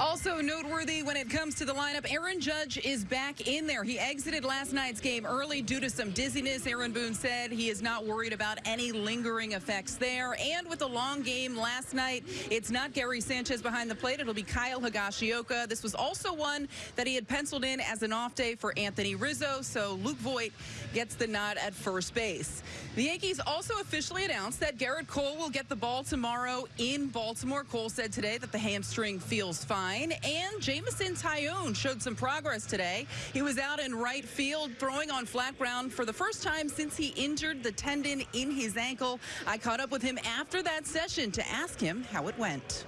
Also noteworthy when it comes to the lineup, Aaron Judge is back in there. He exited last night's game early due to some dizziness. Aaron Boone said he is not worried about any lingering effects there. And with a long game last night, it's not Gary Sanchez behind the plate. It'll be Kyle Higashioka. This was also one that he had penciled in as an off day for Anthony Rizzo. So Luke Voit gets the nod at first base. The Yankees also officially announced that Gerrit Cole will get the ball tomorrow in Baltimore. Cole said today that the hamstring feels fine. And Jameson Taillon showed some progress today. He was out in right field throwing on flat ground for the first time since he injured the tendon in his ankle. I caught up with him after that session to ask him how it went.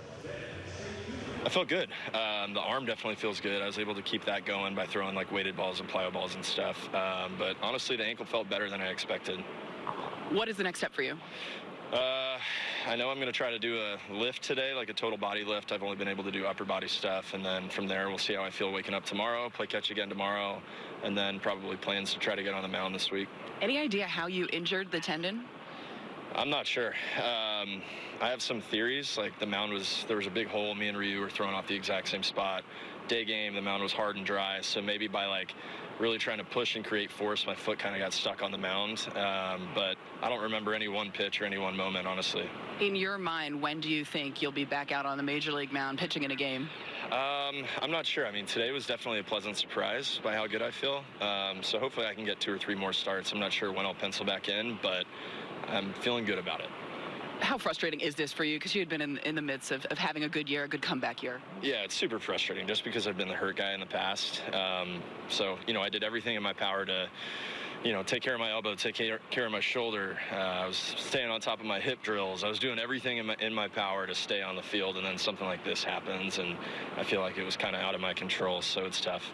I felt good. Um, the arm definitely feels good. I was able to keep that going by throwing like weighted balls and plyo balls and stuff. Um, but honestly, the ankle felt better than I expected. What is the next step for you? Uh, I know I'm going to try to do a lift today, like a total body lift. I've only been able to do upper body stuff, and then from there, we'll see how I feel waking up tomorrow, play catch again tomorrow, and then probably plans to try to get on the mound this week. Any idea how you injured the tendon? I'm not sure. Um, I have some theories. Like the mound was, there was a big hole. Me and Ryu were thrown off the exact same spot. Day game, the mound was hard and dry. So maybe by like really trying to push and create force, my foot kind of got stuck on the mound. Um, but I don't remember any one pitch or any one moment, honestly. In your mind, when do you think you'll be back out on the major league mound pitching in a game? Um, I'm not sure. I mean, today was definitely a pleasant surprise by how good I feel. Um, so hopefully I can get two or three more starts. I'm not sure when I'll pencil back in, but I'm feeling good about it. How frustrating is this for you? Because you had been in, in the midst of, of, having a good year, a good comeback year. Yeah, it's super frustrating just because I've been the hurt guy in the past. Um, so, you know, I did everything in my power to, you know, take care of my elbow, take care, of my shoulder. Uh, I was staying on top of my hip drills. I was doing everything in my, in my power to stay on the field, and then something like this happens, and I feel like it was kind of out of my control, so it's tough.